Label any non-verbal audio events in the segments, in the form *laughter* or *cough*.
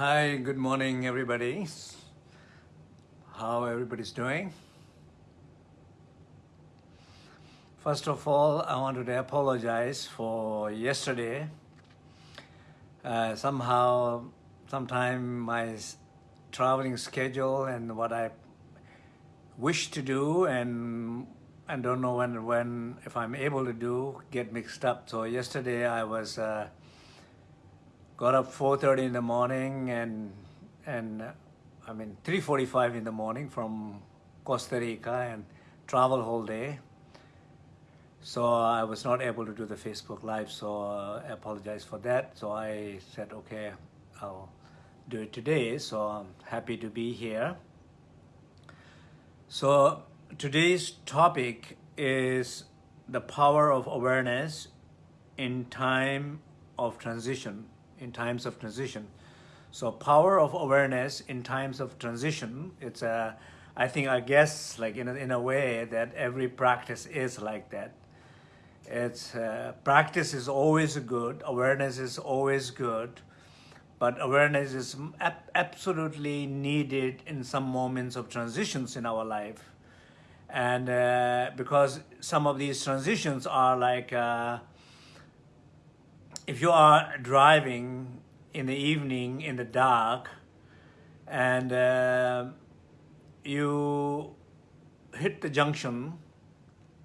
Hi, good morning, everybody. How everybody's doing? First of all, I wanted to apologize for yesterday. Uh, somehow, sometime my traveling schedule and what I wish to do and I don't know when, when if I'm able to do, get mixed up. So yesterday I was uh, got up 4.30 in the morning and, and I mean 3.45 in the morning from Costa Rica and travel whole day. So I was not able to do the Facebook Live, so I apologize for that. So I said, okay, I'll do it today. So I'm happy to be here. So today's topic is the power of awareness in time of transition in times of transition. So power of awareness in times of transition, it's a, I think, I guess, like in a, in a way that every practice is like that. It's uh, practice is always good, awareness is always good, but awareness is ab absolutely needed in some moments of transitions in our life. And uh, because some of these transitions are like, uh, if you are driving in the evening in the dark and uh, you hit the junction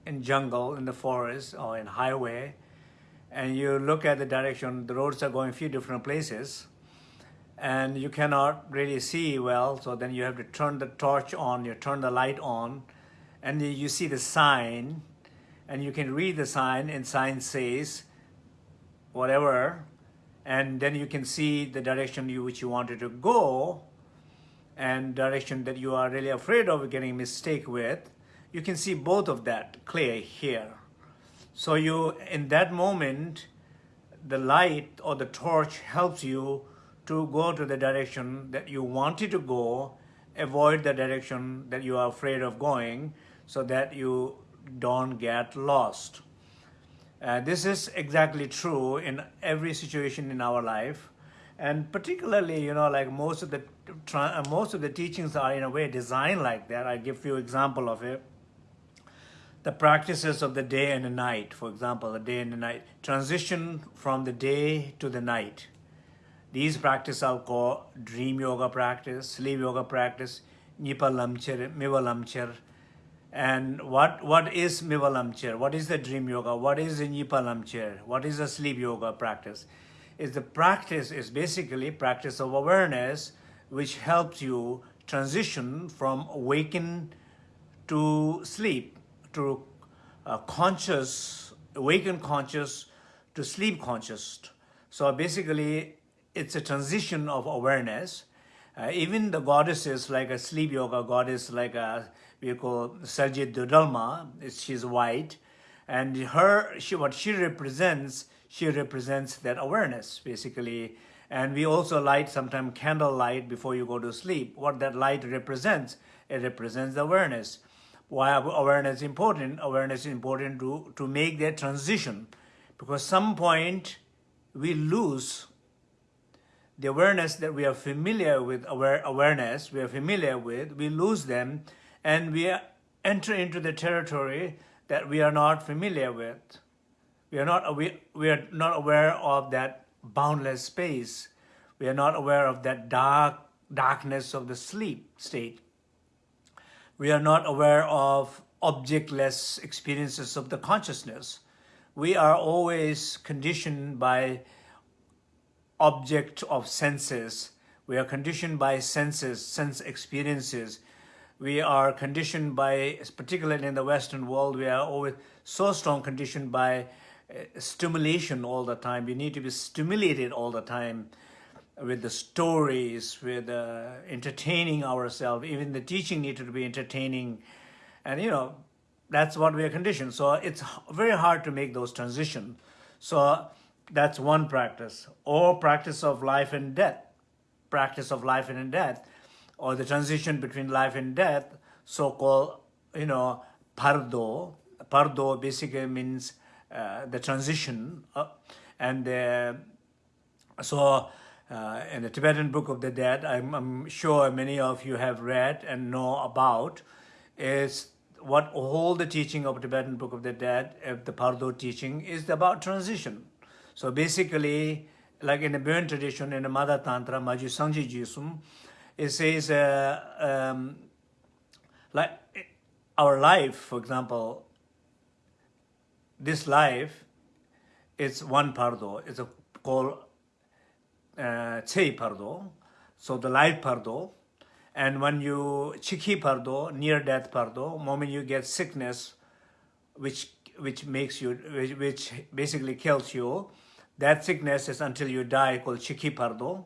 in jungle, in the forest or in highway, and you look at the direction, the roads are going a few different places, and you cannot really see well, so then you have to turn the torch on, you turn the light on, and you see the sign, and you can read the sign, and sign says, whatever, and then you can see the direction you which you wanted to go and direction that you are really afraid of getting mistake with, you can see both of that clear here. So you, in that moment, the light or the torch helps you to go to the direction that you wanted to go, avoid the direction that you are afraid of going so that you don't get lost. Uh, this is exactly true in every situation in our life. And particularly, you know, like most of the uh, most of the teachings are in a way designed like that. I give you example of it. The practices of the day and the night, for example, the day and the night, transition from the day to the night. These practices are called dream yoga practice, sleep yoga practice, nipa lamcher, miva lamcher, and what, what is Mivalamchir? What is the dream yoga? What is the Nipalamchir? What is the sleep yoga practice? Is the practice is basically practice of awareness which helps you transition from awaken to sleep, to uh, conscious, awaken conscious to sleep conscious. So basically, it's a transition of awareness. Uh, even the goddesses like a sleep yoga goddess like a we call Saljit Dudalma, she's white, and her, she, what she represents, she represents that awareness, basically. And we also light sometimes candle light before you go to sleep. What that light represents, it represents awareness. Why awareness is important? Awareness is important to, to make that transition because some point we lose the awareness that we are familiar with, aware, awareness we are familiar with, we lose them and we enter into the territory that we are not familiar with. We are not, we, we are not aware of that boundless space. We are not aware of that dark darkness of the sleep state. We are not aware of objectless experiences of the consciousness. We are always conditioned by object of senses. We are conditioned by senses, sense experiences we are conditioned by, particularly in the Western world, we are always so strong conditioned by uh, stimulation all the time. We need to be stimulated all the time with the stories, with uh, entertaining ourselves. Even the teaching needed to be entertaining. And, you know, that's what we are conditioned. So it's very hard to make those transitions. So that's one practice. Or practice of life and death. Practice of life and death or the transition between life and death, so-called, you know, bardo. Bardo basically means uh, the transition. Uh, and uh, so uh, in the Tibetan Book of the Dead, I'm, I'm, sure many of you have read and know about, is what all the teaching of Tibetan Book of the Dead, of the Bardo teaching, is about transition. So basically, like in the Bon tradition, in the Mother Tantra, Maju Sangji Jisum, it says, uh, um, like our life, for example, this life is one Bardo, it's a, called uh, Chei Bardo, so the life Bardo, and when you chiki bardo, near death bardo, moment you get sickness, which which makes you, which, which basically kills you, that sickness is until you die called chiki bardo,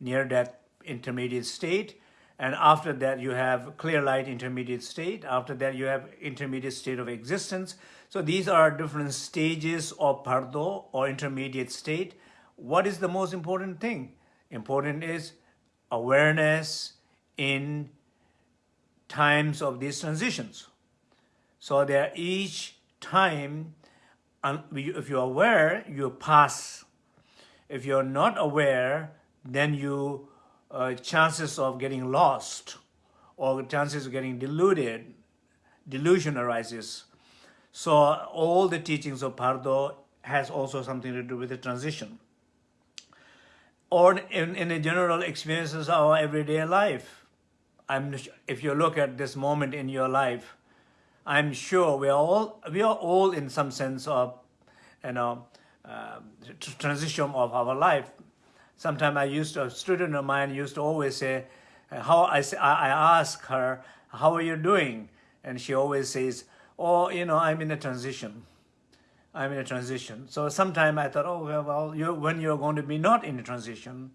near death intermediate state. And after that, you have clear light intermediate state. After that, you have intermediate state of existence. So these are different stages of bardo or intermediate state. What is the most important thing? Important is awareness, in times of these transitions. So that each time, if you're aware, you pass. If you're not aware, then you uh, chances of getting lost or chances of getting deluded, delusion arises. So all the teachings of Bardo has also something to do with the transition. Or in, in the general experiences of our everyday life. I'm, if you look at this moment in your life, I'm sure we are all, we are all in some sense of, you know, uh, transition of our life. Sometimes I used to, a student of mine used to always say, how I, I ask her, how are you doing? And she always says, oh, you know, I'm in a transition. I'm in a transition. So sometimes I thought, oh, well, you, when you're going to be not in a transition,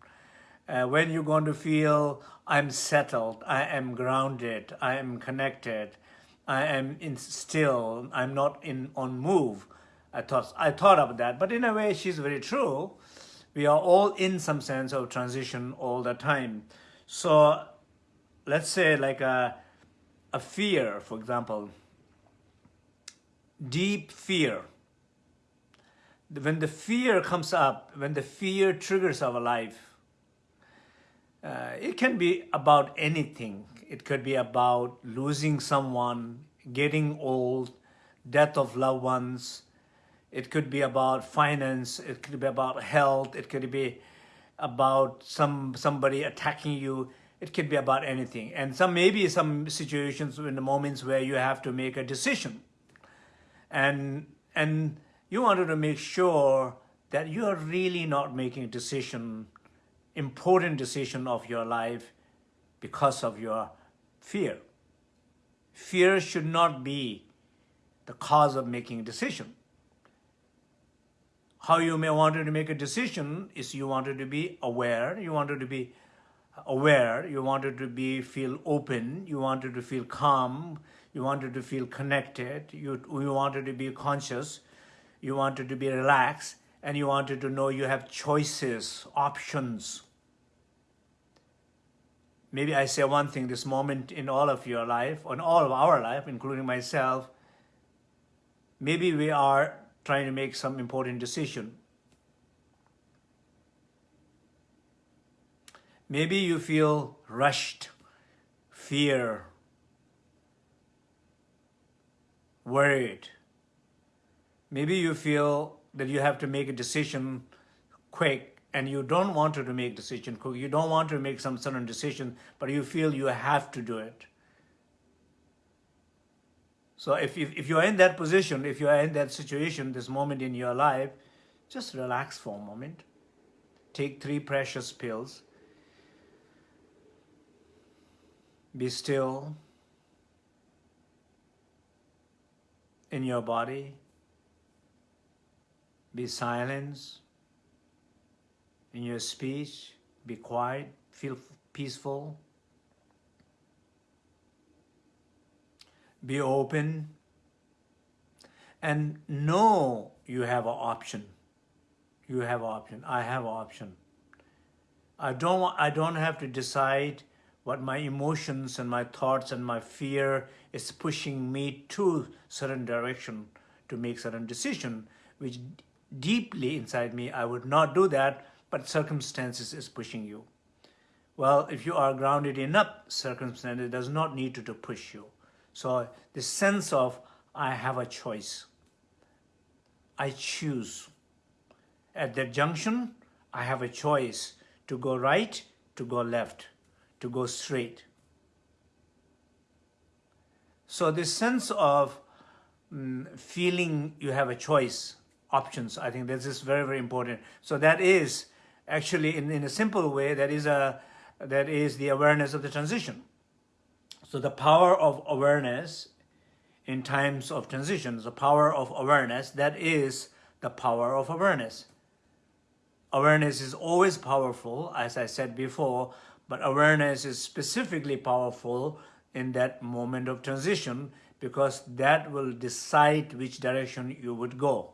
uh, when you're going to feel I'm settled, I am grounded, I am connected, I am in still, I'm not in on move. I thought I thought of that, but in a way, she's very true. We are all in some sense of transition all the time. So, let's say like a a fear, for example, deep fear. When the fear comes up, when the fear triggers our life, uh, it can be about anything. It could be about losing someone, getting old, death of loved ones. It could be about finance. It could be about health. It could be about some somebody attacking you. It could be about anything. And some maybe some situations in the moments where you have to make a decision. And and you wanted to make sure that you are really not making a decision important decision of your life because of your fear. Fear should not be the cause of making a decision. How you may want to make a decision is you wanted to be aware, you wanted to be aware, you wanted to be feel open, you wanted to feel calm, you wanted to feel connected, you, you wanted to be conscious, you wanted to be relaxed, and you wanted to know you have choices, options. Maybe I say one thing this moment in all of your life, in all of our life, including myself, maybe we are trying to make some important decision. Maybe you feel rushed, fear, worried, Maybe you feel that you have to make a decision quick and you don't want to make decision quick. You don't want to make some sudden decision, but you feel you have to do it. So if, if, if you're in that position, if you're in that situation, this moment in your life, just relax for a moment. Take three precious pills. Be still in your body. Be silent in your speech. Be quiet. Feel peaceful. Be open. And know you have an option. You have an option. I have an option. I don't, I don't have to decide what my emotions and my thoughts and my fear is pushing me to certain direction to make certain decision, which deeply inside me, I would not do that, but circumstances is pushing you. Well, if you are grounded enough, circumstances does not need to, to push you. So the sense of, I have a choice. I choose. At that junction, I have a choice to go right, to go left, to go straight. So this sense of um, feeling you have a choice, options, I think this is very, very important. So that is actually, in, in a simple way, that is, a, that is the awareness of the transition. So the power of awareness in times of transition, the power of awareness, that is the power of awareness. Awareness is always powerful, as I said before, but awareness is specifically powerful in that moment of transition because that will decide which direction you would go.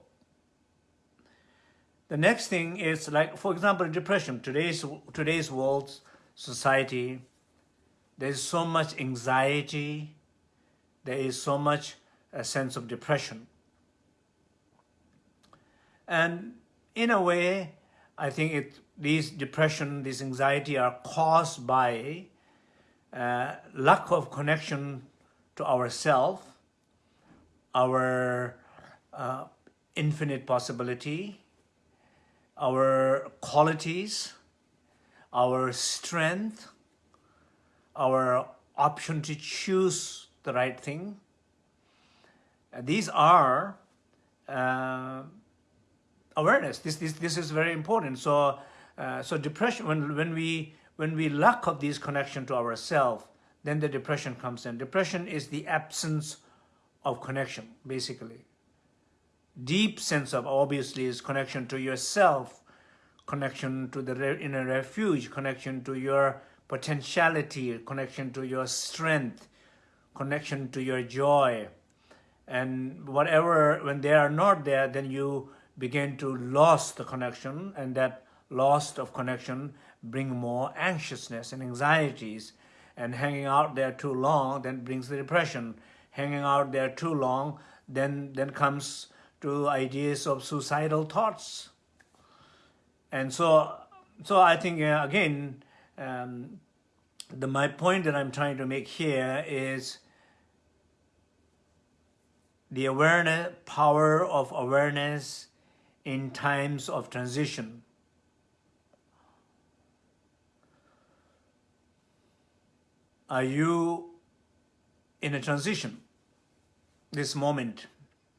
The next thing is like, for example, depression. Today's, today's world, society, there's so much anxiety, there is so much a sense of depression. And in a way, I think it, these depression, this anxiety are caused by uh, lack of connection to ourself, our uh, infinite possibility, our qualities, our strength, our option to choose the right thing. Uh, these are uh, awareness. This, this, this is very important. So, uh, so depression, when, when, we, when we lack of this connection to ourselves, then the depression comes in. Depression is the absence of connection, basically. Deep sense of, obviously, is connection to yourself, connection to the inner refuge, connection to your potentiality, connection to your strength, connection to your joy. And whatever, when they are not there, then you begin to lose the connection and that loss of connection bring more anxiousness and anxieties. And hanging out there too long then brings the depression. Hanging out there too long then then comes to ideas of suicidal thoughts. And so so i think uh, again um, the my point that i'm trying to make here is the awareness power of awareness in times of transition. Are you in a transition this moment?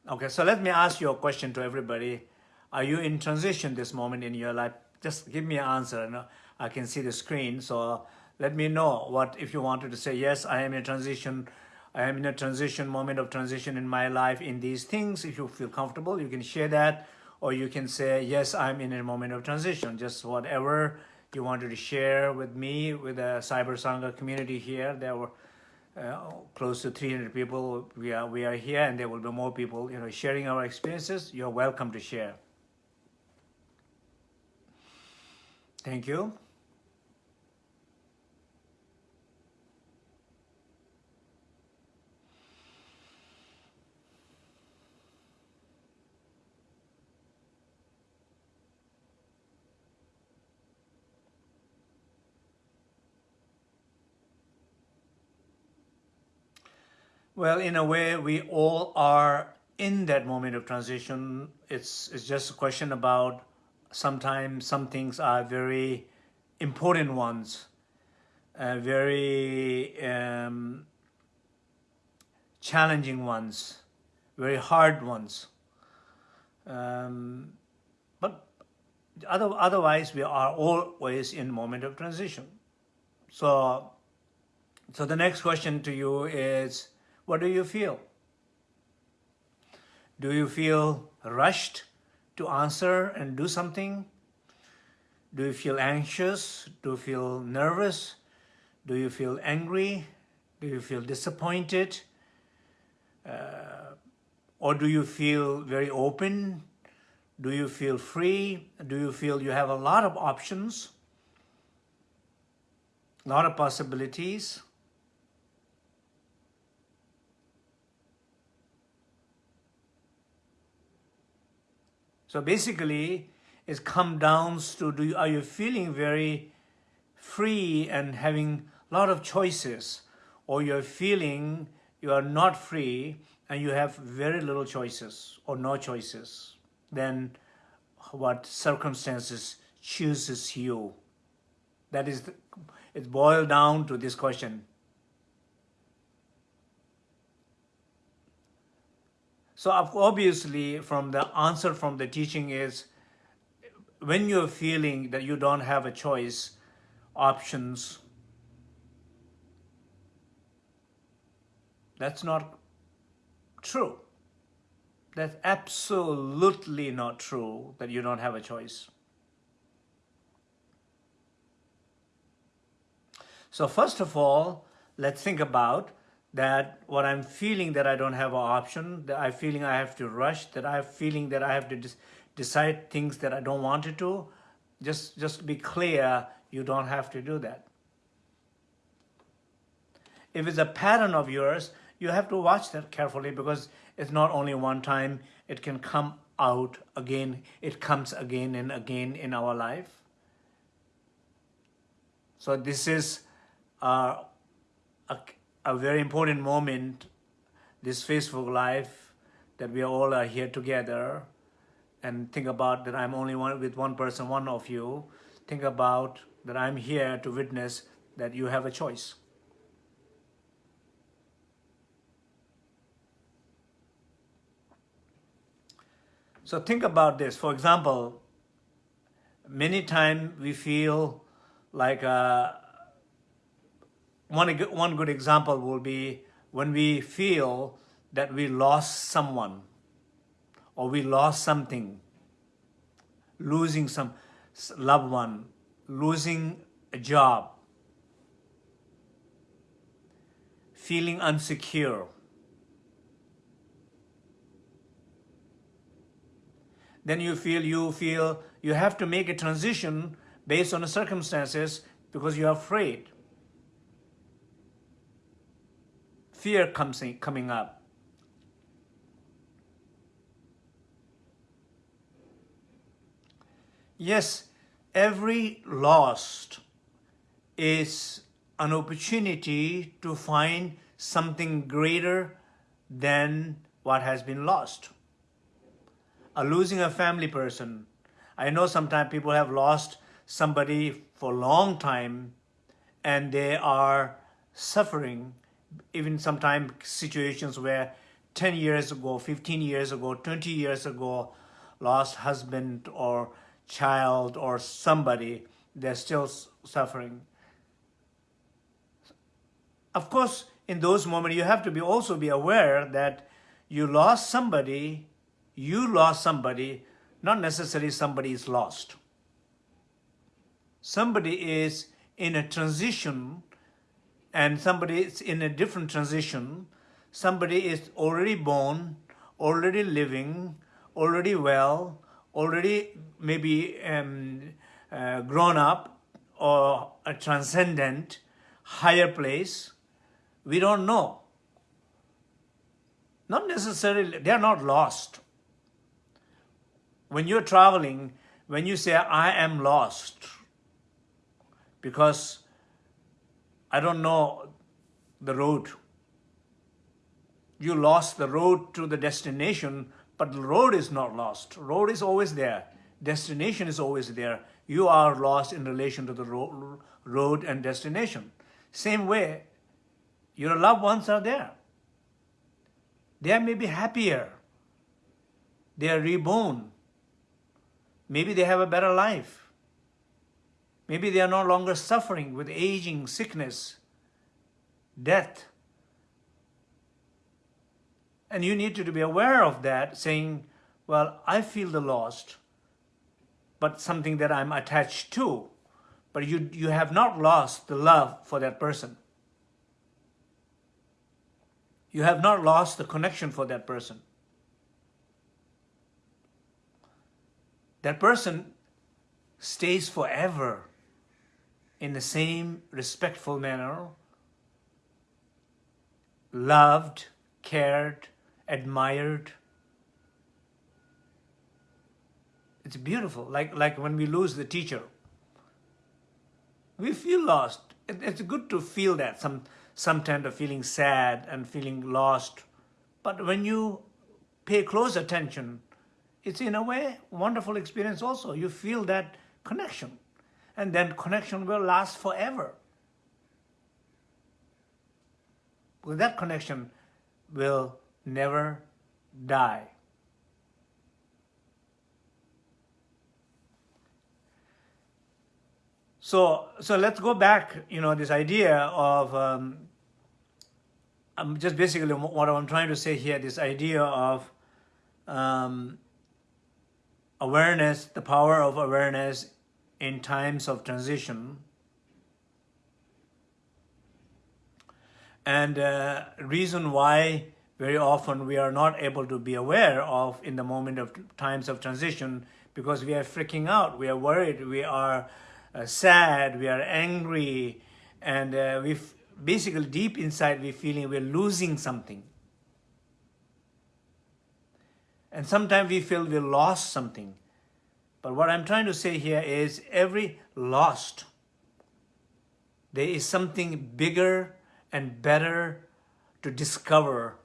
Okay, so let me ask you a question to everybody. Are you in transition this moment in your life? Just give me an answer. I can see the screen, so let me know what if you wanted to say, yes, I am in a transition. I am in a transition, moment of transition in my life in these things. If you feel comfortable, you can share that or you can say, yes, I'm in a moment of transition, just whatever you wanted to share with me, with the Cyber Sangha community here. There were uh, close to 300 people. We are, we are here and there will be more people, you know, sharing our experiences. You're welcome to share. Thank you. Well, in a way, we all are in that moment of transition. It's, it's just a question about sometimes some things are very important ones, uh, very um, challenging ones, very hard ones. Um, but other, otherwise, we are always in moment of transition. So, so the next question to you is, what do you feel? Do you feel rushed to answer and do something? Do you feel anxious? Do you feel nervous? Do you feel angry? Do you feel disappointed? Uh, or do you feel very open? Do you feel free? Do you feel you have a lot of options? A lot of possibilities? So basically, is come down to do you, are you feeling very free and having a lot of choices? Or you're feeling you are not free and you have very little choices or no choices then what circumstances chooses you. That is it boiled down to this question so obviously from the answer from the teaching is when you're feeling that you don't have a choice, options, that's not true. That's absolutely not true that you don't have a choice. So first of all, let's think about that what I'm feeling that I don't have an option, that I'm feeling I have to rush, that I'm feeling that I have to decide things that I don't want to do, just, just be clear, you don't have to do that. If it's a pattern of yours, you have to watch that carefully because it's not only one time, it can come out again, it comes again and again in our life. So this is uh, a, a very important moment, this Facebook Live, that we all are here together and think about that I'm only one with one person, one of you. Think about that I'm here to witness that you have a choice. So think about this. For example, many times we feel like uh, one, one good example will be when we feel that we lost someone or we lost something, losing some loved one, losing a job, feeling insecure. Then you feel you feel you have to make a transition based on the circumstances because you're afraid. Fear comes in, coming up. Yes, every lost is an opportunity to find something greater than what has been lost. A losing a family person. I know sometimes people have lost somebody for a long time and they are suffering, even sometimes situations where 10 years ago, 15 years ago, 20 years ago, lost husband or child or somebody, they're still suffering. Of course, in those moments, you have to be also be aware that you lost somebody, you lost somebody, not necessarily somebody is lost. Somebody is in a transition and somebody is in a different transition. Somebody is already born, already living, already well, already maybe um, uh, grown up or a transcendent higher place, we don't know. Not necessarily, they are not lost. When you're traveling, when you say, I am lost, because I don't know the road. You lost the road to the destination but the road is not lost. Road is always there. Destination is always there. You are lost in relation to the ro road and destination. Same way, your loved ones are there. They may be happier. They are reborn. Maybe they have a better life. Maybe they are no longer suffering with aging, sickness, death. And you need to be aware of that, saying, well, I feel the lost, but something that I'm attached to. But you, you have not lost the love for that person. You have not lost the connection for that person. That person stays forever in the same respectful manner, loved, cared, admired. It's beautiful, like, like when we lose the teacher. We feel lost. It, it's good to feel that, some, sometimes of feeling sad and feeling lost. But when you pay close attention, it's in a way wonderful experience also. You feel that connection. And then connection will last forever. That connection will never die. So, so let's go back, you know, this idea of, um, just basically what I'm trying to say here, this idea of um, awareness, the power of awareness in times of transition. And uh, reason why very often we are not able to be aware of in the moment of times of transition because we are freaking out, we are worried, we are uh, sad, we are angry, and uh, we basically deep inside we feeling we're losing something. And sometimes we feel we lost something. But what I'm trying to say here is every lost, there is something bigger and better to discover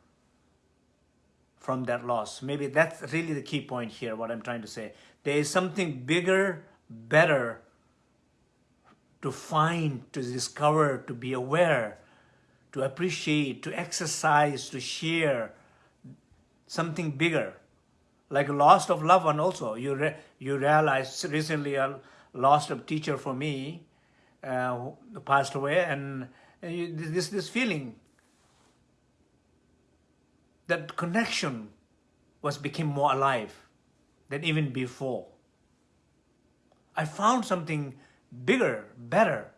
from that loss. Maybe that's really the key point here, what I'm trying to say. There is something bigger, better to find, to discover, to be aware, to appreciate, to exercise, to share something bigger. Like loss of loved one also. You, re you realize recently I lost a teacher for me, uh, passed away, and, and you, this, this feeling, that connection was became more alive than even before. I found something bigger, better,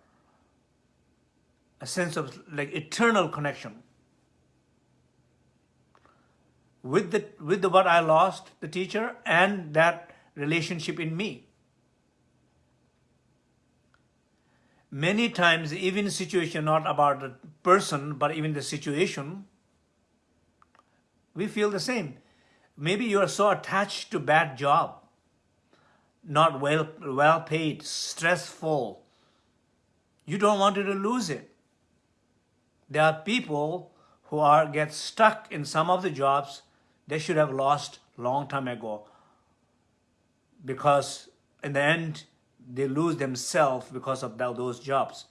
a sense of like eternal connection with the with the what I lost, the teacher, and that relationship in me. Many times, even situation not about the person, but even the situation, we feel the same. Maybe you are so attached to bad job not well, well paid, stressful. You don't want to lose it. There are people who are get stuck in some of the jobs they should have lost long time ago because in the end they lose themselves because of those jobs.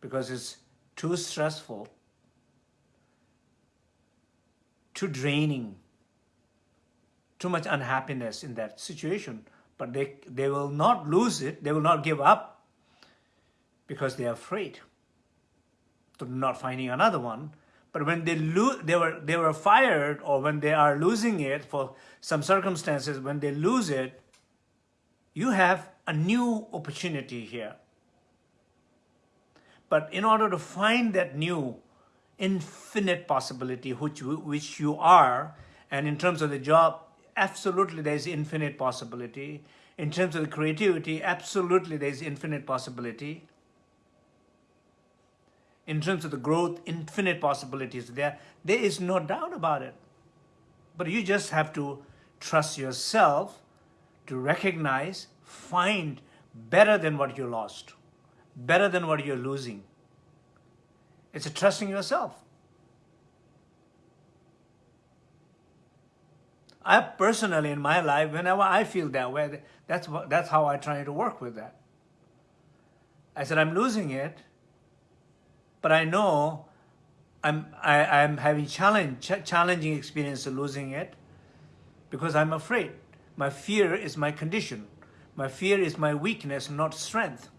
Because it's too stressful, too draining, too much unhappiness in that situation. But they, they will not lose it, they will not give up because they are afraid to not finding another one. But when they lose, they were they were fired, or when they are losing it for some circumstances, when they lose it, you have a new opportunity here. But in order to find that new infinite possibility, which which you are, and in terms of the job absolutely there's infinite possibility. In terms of the creativity, absolutely there's infinite possibility. In terms of the growth, infinite possibilities there. There is no doubt about it. But you just have to trust yourself to recognize, find better than what you lost, better than what you're losing. It's a trusting yourself. I personally, in my life, whenever I feel that way, that's, what, that's how I try to work with that. I said, I'm losing it, but I know I'm, I, I'm having challenge, ch challenging experience of losing it because I'm afraid. My fear is my condition. My fear is my weakness, not strength.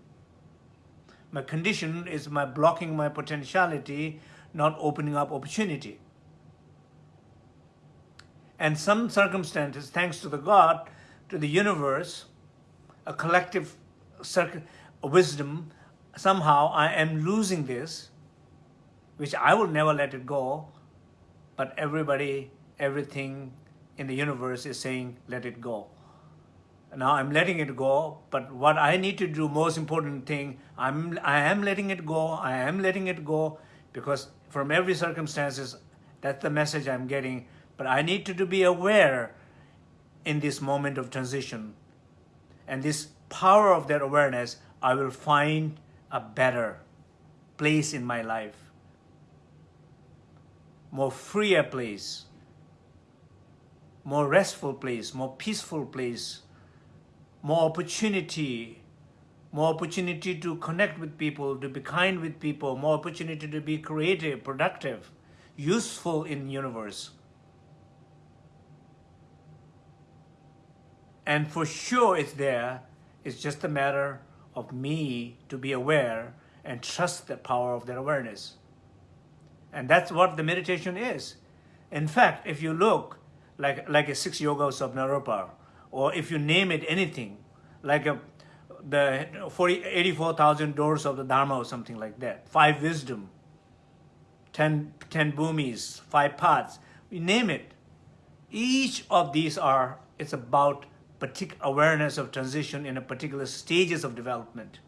My condition is my blocking my potentiality, not opening up opportunity. And some circumstances, thanks to the God, to the universe, a collective wisdom, somehow I am losing this, which I will never let it go, but everybody, everything in the universe is saying, let it go. Now I'm letting it go, but what I need to do, most important thing, I'm, I am letting it go, I am letting it go, because from every circumstances, that's the message I'm getting, but I need to, to be aware in this moment of transition And this power of that awareness, I will find a better place in my life, more freer place, more restful place, more peaceful place, more opportunity, more opportunity to connect with people, to be kind with people, more opportunity to be creative, productive, useful in universe. And for sure it's there. It's just a matter of me to be aware and trust the power of that awareness. And that's what the meditation is. In fact, if you look like, like a six yogas of Naropa, or if you name it anything, like a, the 40, 84,000 doors of the Dharma or something like that, five wisdom, 10, 10 bhumis, five paths, we name it. Each of these are, it's about particular awareness of transition in a particular stages of development.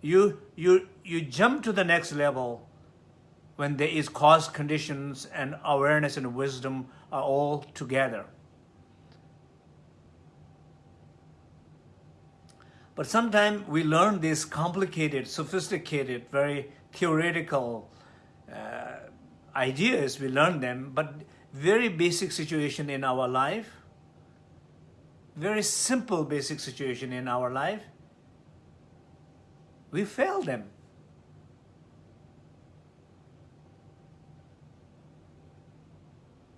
You, you, you jump to the next level when there is cause conditions and awareness and wisdom are all together. But sometimes we learn these complicated, sophisticated, very theoretical uh, ideas, we learn them, but very basic situation in our life, very simple basic situation in our life, we fail them.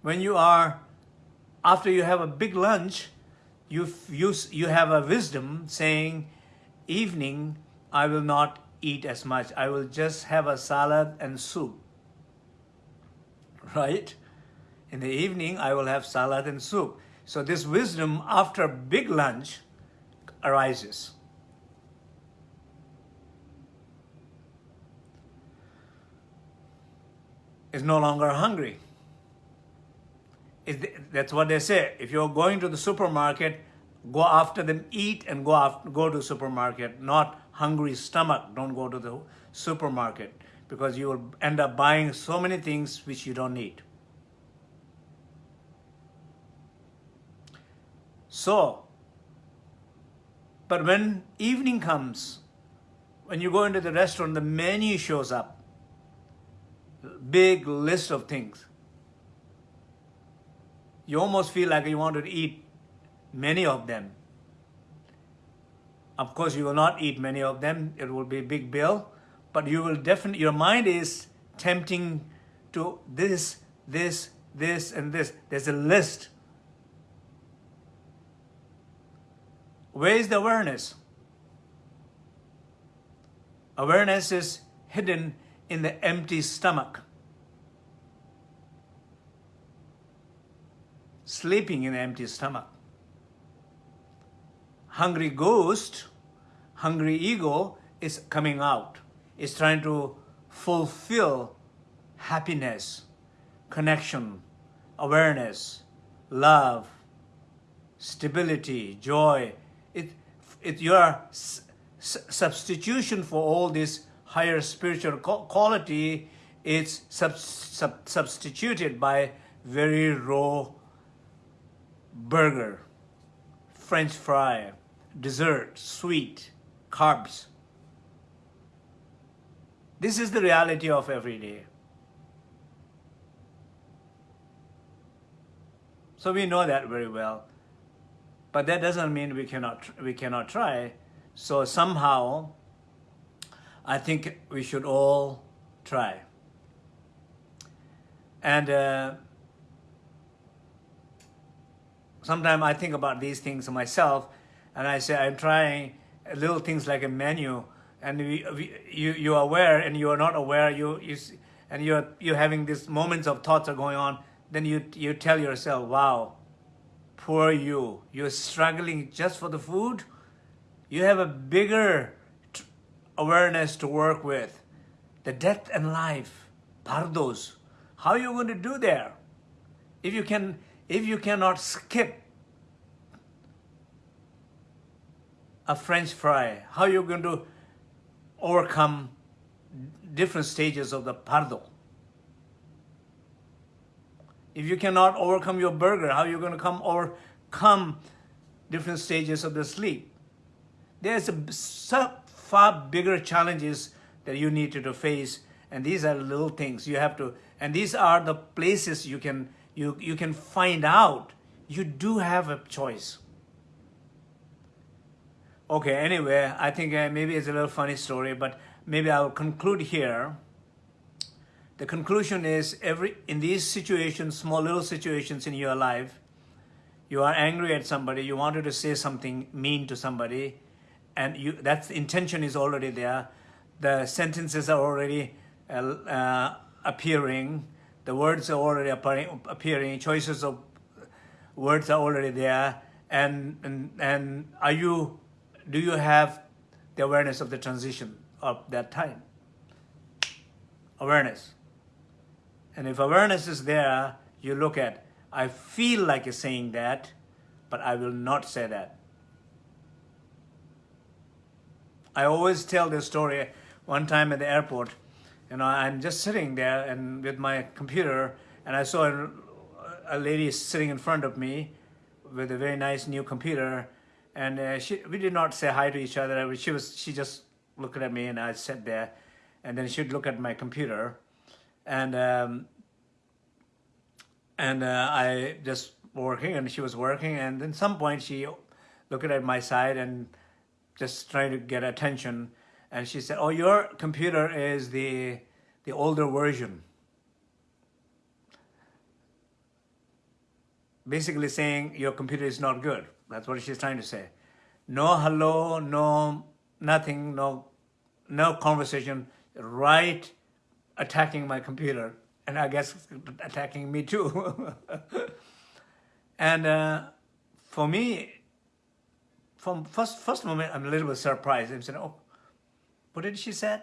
When you are, after you have a big lunch, you, you, you have a wisdom saying, evening, I will not eat as much. I will just have a salad and soup. *laughs* Right? In the evening, I will have salad and soup. So this wisdom after big lunch arises. Is no longer hungry. that's what they say. If you're going to the supermarket, go after them, eat and go after, go to supermarket, not hungry stomach. Don't go to the supermarket because you will end up buying so many things which you don't need. So, but when evening comes, when you go into the restaurant, the menu shows up. Big list of things. You almost feel like you want to eat many of them. Of course, you will not eat many of them. It will be a big bill. But you will definitely, your mind is tempting to this, this, this, and this. There's a list Where is the awareness? Awareness is hidden in the empty stomach. Sleeping in the empty stomach. Hungry ghost, hungry ego is coming out. It's trying to fulfill happiness, connection, awareness, love, stability, joy, it, it your substitution for all this higher spiritual quality is sub sub substituted by very raw burger, French fry, dessert, sweet, carbs. This is the reality of every day. So we know that very well. But that doesn't mean we cannot, we cannot try. So somehow, I think we should all try. And uh, sometimes I think about these things myself, and I say I'm trying little things like a menu, and we, we, you you are aware and you are not aware. You you and you're you're having these moments of thoughts are going on. Then you you tell yourself, "Wow, poor you. You're struggling just for the food. You have a bigger awareness to work with. The death and life, bardos. How are you going to do there? If you can, if you cannot skip a French fry, how are you going to overcome different stages of the bardo? If you cannot overcome your burger, how are you going to come overcome different stages of the sleep? There's a far bigger challenges that you need to face, and these are little things you have to, and these are the places you can you you can find out you do have a choice. Okay, anyway, I think uh, maybe it's a little funny story, but maybe I'll conclude here. The conclusion is every in these situations, small little situations in your life, you are angry at somebody, you wanted to say something mean to somebody, and you that intention is already there. The sentences are already uh, uh, appearing, the words are already appearing, choices of words are already there, and and and are you do you have the awareness of the transition of that time? Awareness. And if awareness is there, you look at, I feel like saying that, but I will not say that. I always tell this story one time at the airport. You know, I'm just sitting there and with my computer, and I saw a, a lady sitting in front of me with a very nice new computer, and uh, she, we did not say hi to each other. She was, she just looked at me, and I sat there, and then she'd look at my computer, and um, and uh, I just working, and she was working, and then some point she looked at my side and just trying to get attention, and she said, "Oh, your computer is the the older version." Basically saying your computer is not good. That's what she's trying to say. No hello, no nothing, no no conversation, right attacking my computer and I guess attacking me too. *laughs* and uh, for me, from first first moment, I'm a little bit surprised. I'm saying, oh, what did she say?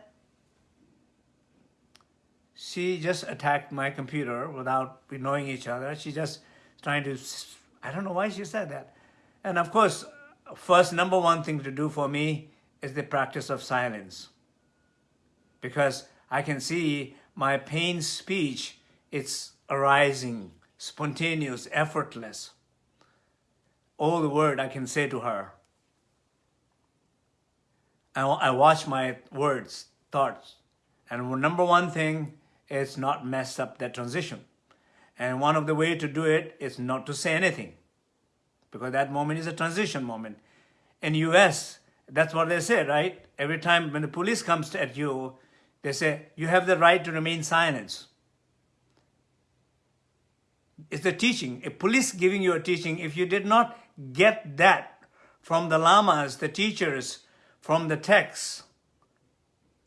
She just attacked my computer without knowing each other. She just trying to, I don't know why she said that. And of course, first number one thing to do for me is the practice of silence. Because I can see my pain speech, it's arising, spontaneous, effortless. All the word I can say to her. I, I watch my words, thoughts. And number one thing is not mess up that transition. And one of the way to do it is not to say anything. Because that moment is a transition moment. In US, that's what they say, right? Every time when the police comes at you, they say, you have the right to remain silent. It's the teaching. A police giving you a teaching, if you did not get that from the lamas, the teachers, from the texts,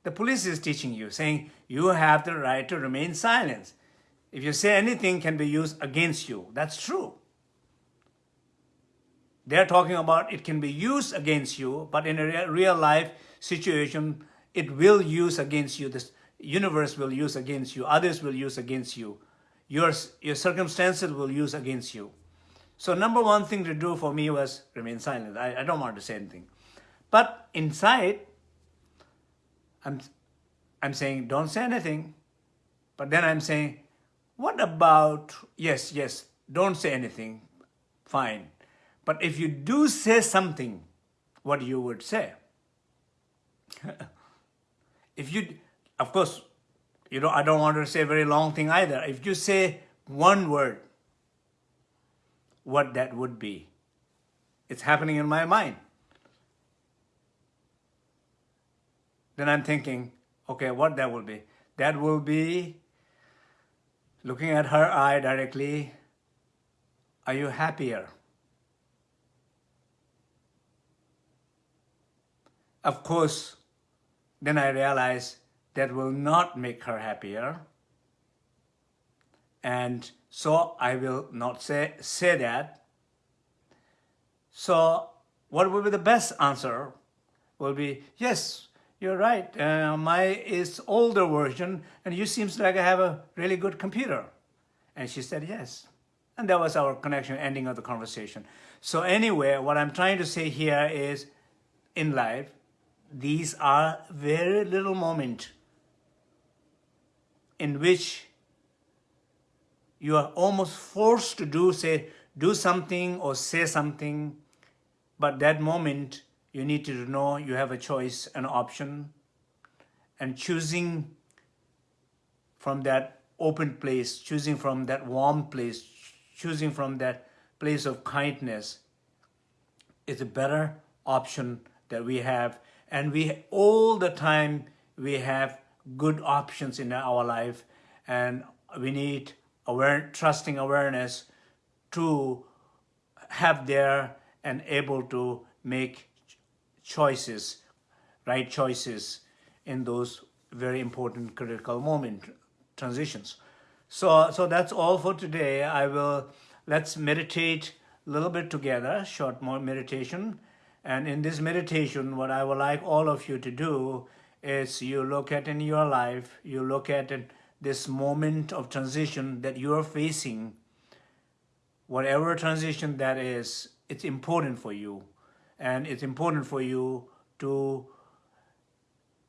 the police is teaching you, saying you have the right to remain silent. If you say anything can be used against you. That's true. They're talking about it can be used against you, but in a real life situation, it will use against you. This universe will use against you. Others will use against you. Your, your circumstances will use against you. So number one thing to do for me was remain silent. I, I don't want to say anything. But inside, I'm, I'm saying, don't say anything. But then I'm saying, what about, yes, yes, don't say anything, fine. But if you do say something, what you would say? *laughs* if you, of course, you know, I don't want to say a very long thing either. If you say one word, what that would be. It's happening in my mind. Then I'm thinking, okay, what that will be? That will be looking at her eye directly. Are you happier? Of course, then I realized that will not make her happier. And so I will not say, say that. So what will be the best answer? Will be, yes, you're right. Uh, my is older version and you seems like I have a really good computer. And she said, yes. And that was our connection, ending of the conversation. So anyway, what I'm trying to say here is in life, these are very little moment in which you are almost forced to do, say, do something or say something, but that moment you need to know you have a choice, an option, and choosing from that open place, choosing from that warm place, choosing from that place of kindness is a better option that we have. And we all the time we have good options in our life and we need aware, trusting awareness to have there and able to make choices, right choices in those very important critical moment transitions. So, so that's all for today. I will, let's meditate a little bit together, short more meditation. And in this meditation, what I would like all of you to do is you look at in your life, you look at this moment of transition that you are facing, whatever transition that is, it's important for you. And it's important for you to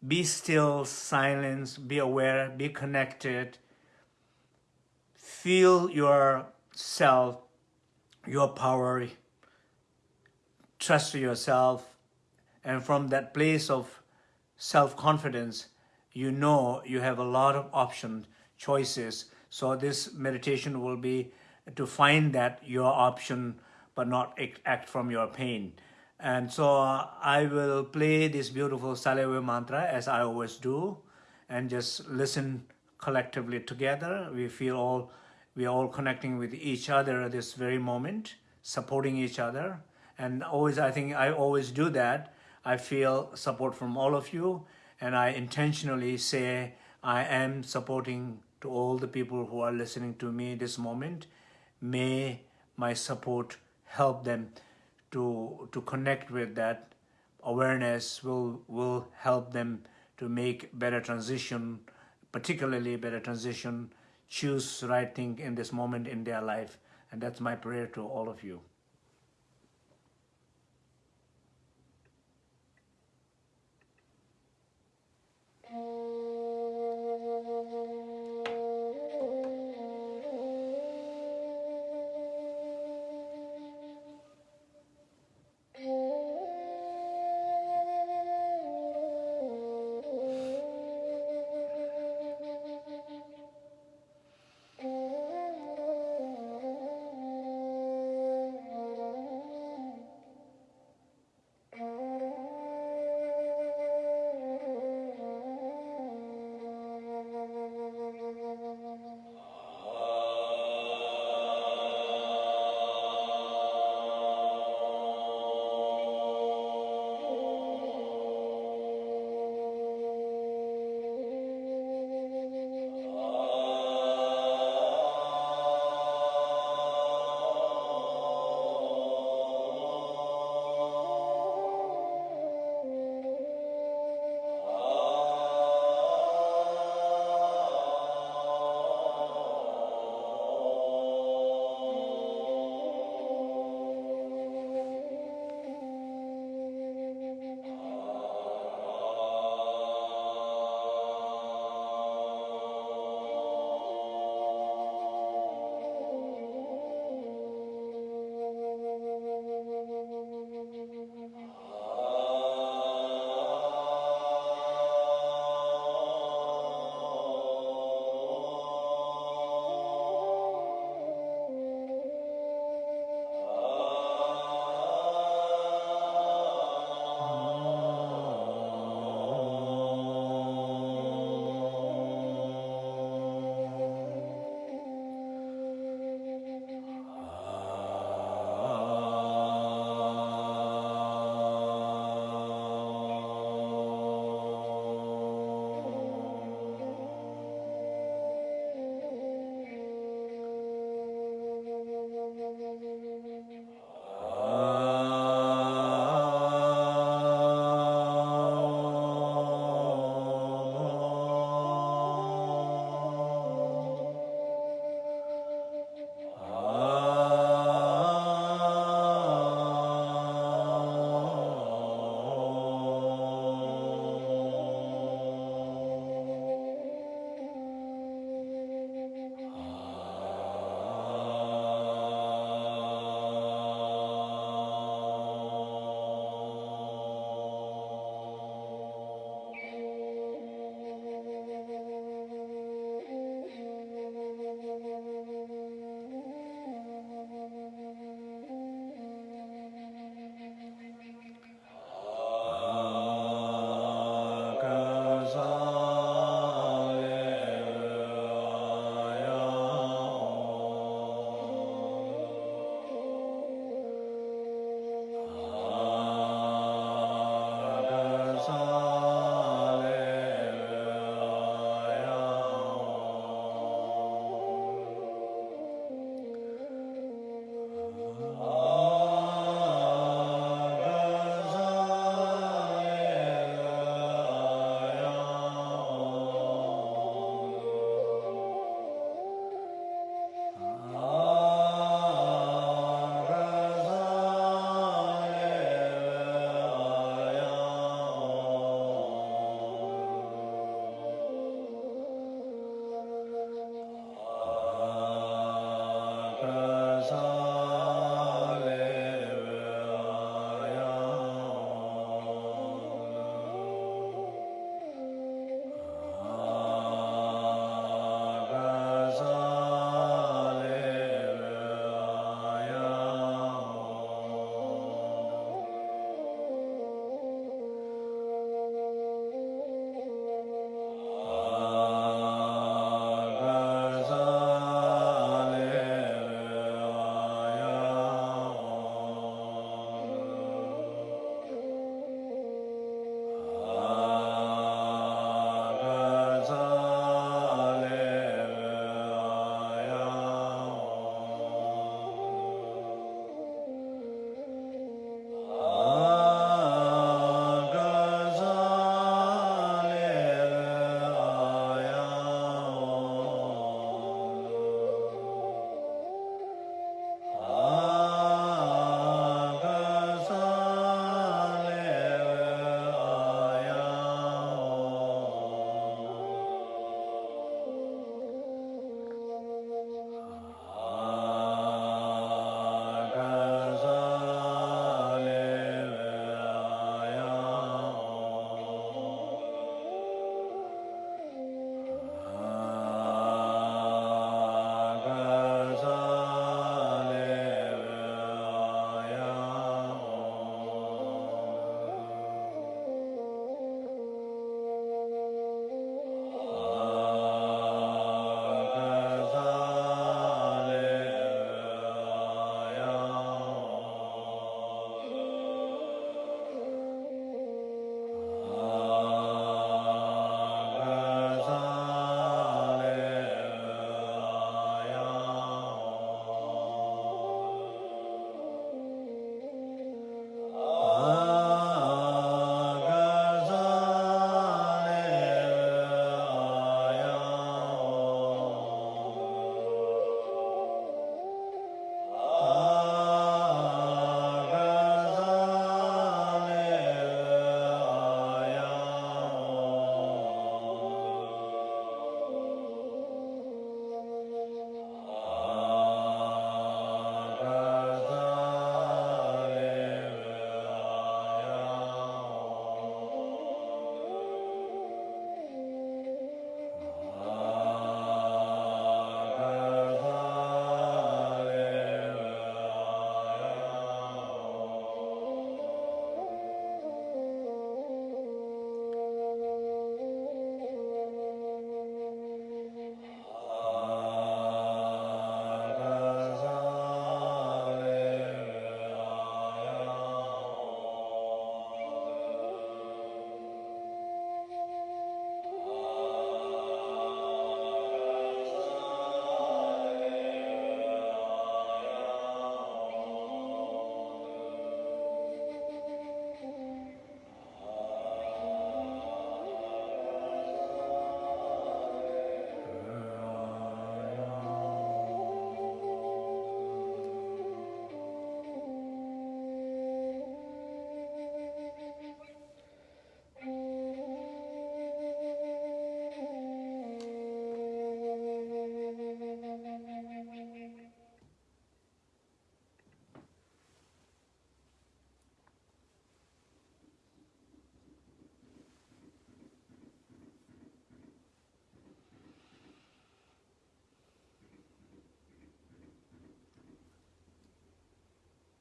be still, silence, be aware, be connected, feel yourself, your power, trust yourself, and from that place of self-confidence, you know you have a lot of options, choices. So this meditation will be to find that your option, but not act from your pain. And so uh, I will play this beautiful Salve mantra as I always do, and just listen collectively together. We feel all, we are all connecting with each other at this very moment, supporting each other. And always, I think I always do that. I feel support from all of you and I intentionally say I am supporting to all the people who are listening to me this moment. May my support help them to, to connect with that awareness will, will help them to make better transition, particularly better transition, choose right thing in this moment in their life. And that's my prayer to all of you.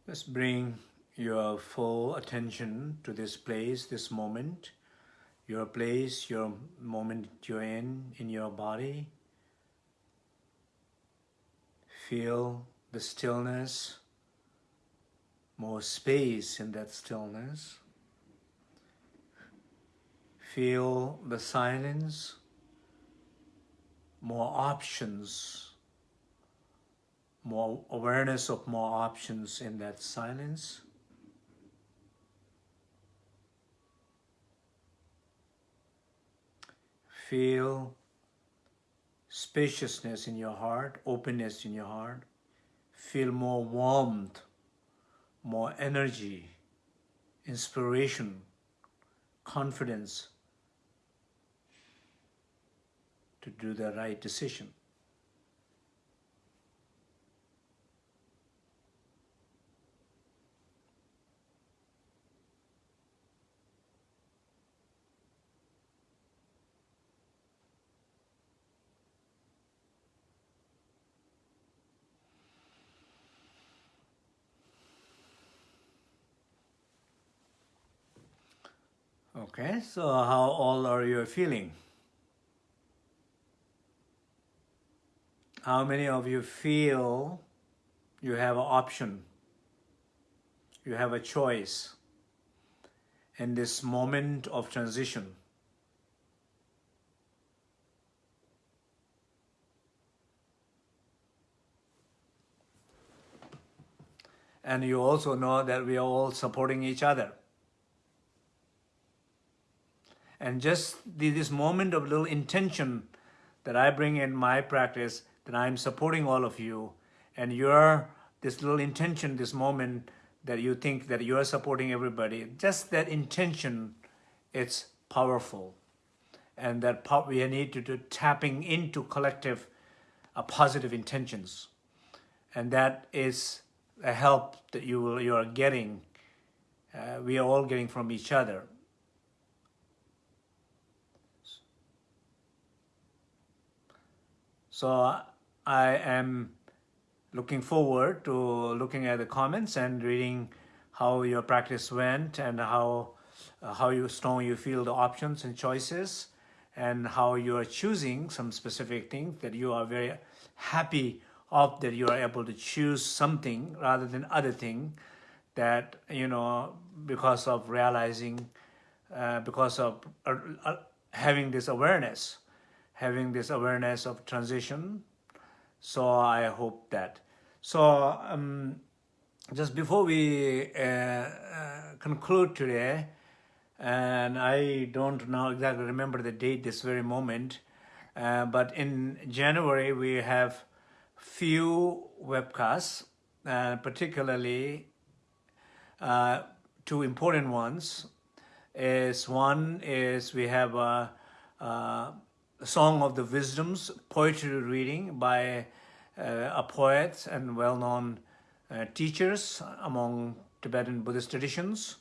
Just bring your full attention to this place, this moment, your place, your moment you're in, in your body. Feel the stillness, more space in that stillness. Feel the silence, more options, more awareness of more options in that silence. Feel spaciousness in your heart, openness in your heart. Feel more warmth, more energy, inspiration, confidence to do the right decision. Okay, so how all are you feeling? How many of you feel you have an option, you have a choice in this moment of transition? And you also know that we are all supporting each other. And just this moment of little intention that I bring in my practice, that I'm supporting all of you, and you're this little intention, this moment that you think that you're supporting everybody, just that intention, it's powerful. And that we need to do tapping into collective uh, positive intentions. And that is a help that you, will, you are getting, uh, we are all getting from each other. So I am looking forward to looking at the comments and reading how your practice went and how uh, how you strong you feel the options and choices and how you are choosing some specific things that you are very happy of that you are able to choose something rather than other thing that you know because of realizing uh, because of uh, uh having this awareness having this awareness of transition. So I hope that. So um, just before we uh, uh, conclude today, and I don't now exactly remember the date this very moment, uh, but in January we have few webcasts, uh, particularly uh, two important ones. Is one is we have a, a Song of the Wisdoms poetry reading by uh, a poet and well-known uh, teachers among Tibetan Buddhist traditions.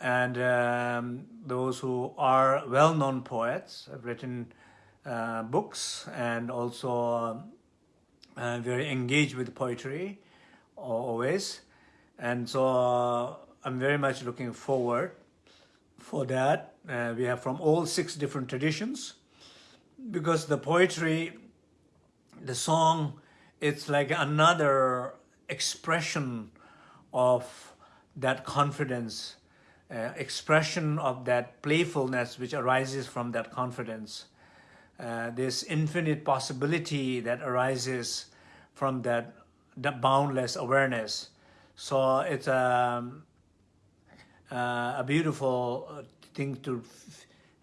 And um, those who are well-known poets have written uh, books and also uh, very engaged with poetry always. And so uh, I'm very much looking forward for that. Uh, we have from all six different traditions because the poetry, the song, it's like another expression of that confidence, uh, expression of that playfulness which arises from that confidence. Uh, this infinite possibility that arises from that, that boundless awareness. So it's a, uh, a beautiful thing to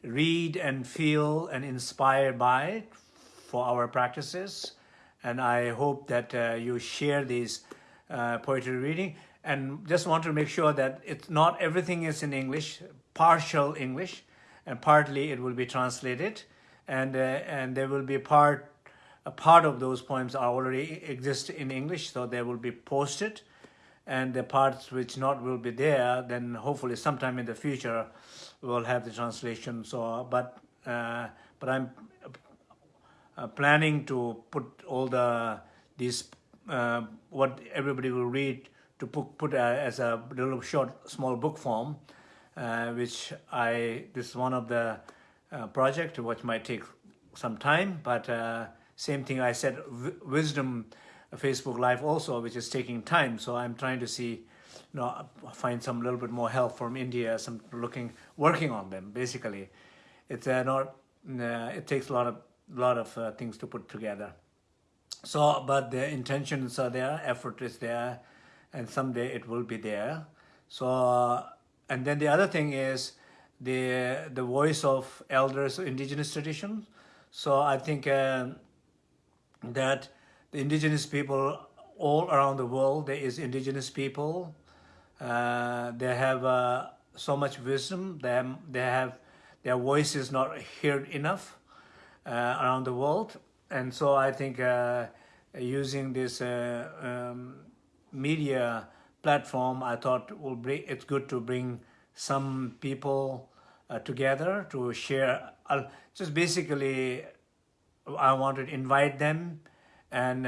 read and feel and inspired by it for our practices. And I hope that uh, you share these uh, poetry reading and just want to make sure that it's not everything is in English, partial English, and partly it will be translated. And, uh, and there will be part, a part of those poems are already exist in English, so they will be posted. And the parts which not will be there, then hopefully sometime in the future, we'll have the translation. So, but uh, but I'm uh, planning to put all the these uh, what everybody will read to put, put uh, as a little short, small book form, uh, which I, this is one of the uh, project which might take some time, but same thing I said, wisdom Facebook Live also, which is taking time. So I'm trying to see, know, find some little bit more help from India, some looking, working on them, basically. It's uh, not, uh, it takes a lot of, lot of uh, things to put together. So, but the intentions are there, effort is there, and someday it will be there. So, and then the other thing is the the voice of elders, indigenous traditions. So I think uh, that the indigenous people all around the world, there is indigenous people. Uh, they have uh, so much wisdom. They, they have their voice is not heard enough uh, around the world. And so I think uh, using this uh, um, media platform, I thought will bring, it's good to bring some people uh, together to share. Just basically, I wanted to invite them and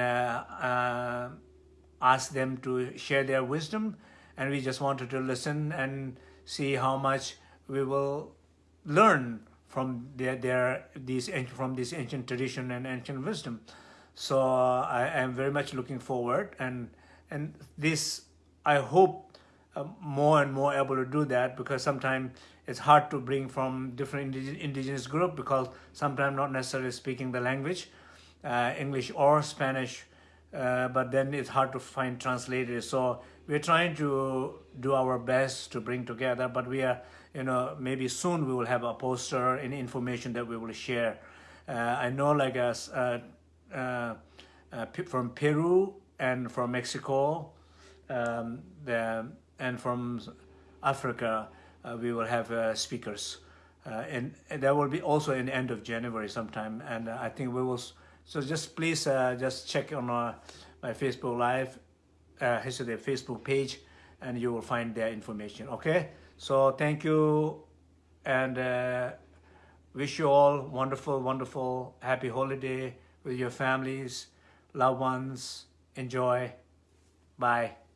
ask them to share their wisdom. And we just wanted to listen and see how much we will learn from their, their these from this ancient tradition and ancient wisdom. So uh, I am very much looking forward, and and this I hope uh, more and more able to do that because sometimes it's hard to bring from different indigenous group because sometimes not necessarily speaking the language, uh, English or Spanish, uh, but then it's hard to find translators. So we're trying to do our best to bring together, but we are you know, maybe soon we will have a poster and information that we will share. Uh, I know like us uh, uh, uh from Peru and from Mexico um, the, and from Africa, we will have speakers. and, and that will be also in the end of January sometime. And I think we will, so just please just check on my Facebook Live, uh, the Facebook page, and you will find their information, okay? So thank you and uh, wish you all wonderful, wonderful, happy holiday with your families, loved ones. Enjoy. Bye.